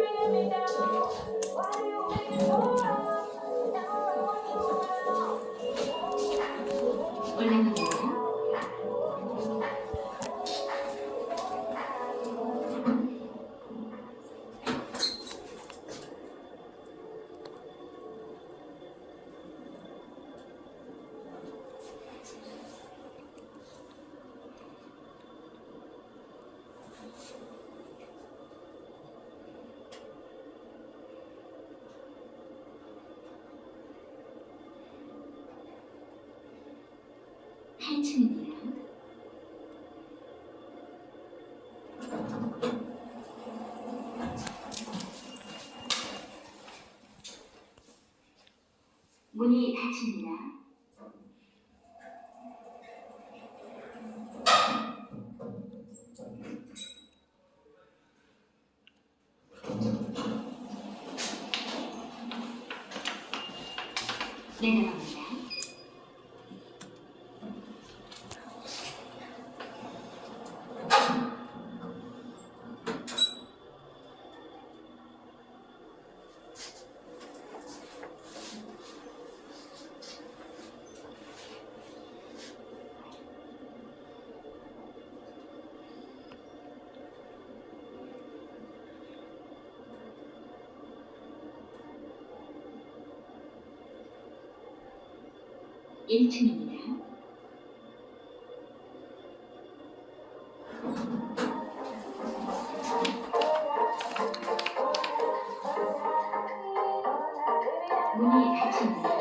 you really me down? Why do you make it so wrong? 8층이에요. 문이 닫힙니다. 네, 내려갑니다. 1층입니다. 문이 닫힙니다.